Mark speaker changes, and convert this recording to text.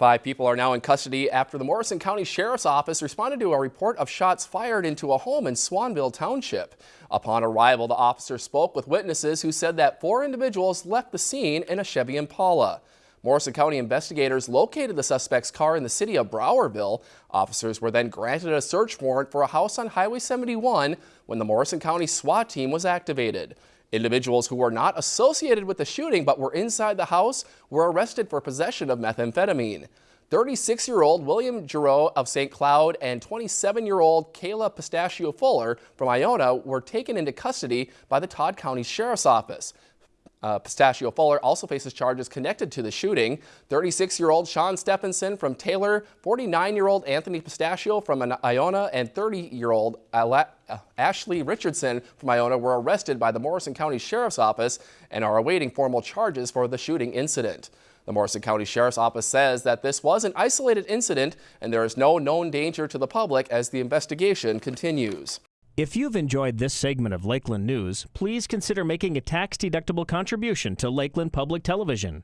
Speaker 1: Five people are now in custody after the Morrison County Sheriff's Office responded to a report of shots fired into a home in Swanville Township. Upon arrival, the officer spoke with witnesses who said that four individuals left the scene in a Chevy Impala. Morrison County investigators located the suspect's car in the city of Browerville. Officers were then granted a search warrant for a house on Highway 71 when the Morrison County SWAT team was activated. Individuals who were not associated with the shooting but were inside the house were arrested for possession of methamphetamine. 36-year-old William Giroux of St. Cloud and 27-year-old Kayla Pistachio Fuller from Iona were taken into custody by the Todd County Sheriff's Office. Uh, Pistachio Fuller also faces charges connected to the shooting. 36-year-old Sean Stephenson from Taylor, 49-year-old Anthony Pistachio from Iona, and 30-year-old uh, Ashley Richardson from Iona were arrested by the Morrison County Sheriff's Office and are awaiting formal charges for the shooting incident. The Morrison County Sheriff's Office says that this was an isolated incident and there is no known danger to the public as the investigation continues.
Speaker 2: If you've enjoyed this segment of Lakeland News, please consider making a tax-deductible contribution to Lakeland Public Television.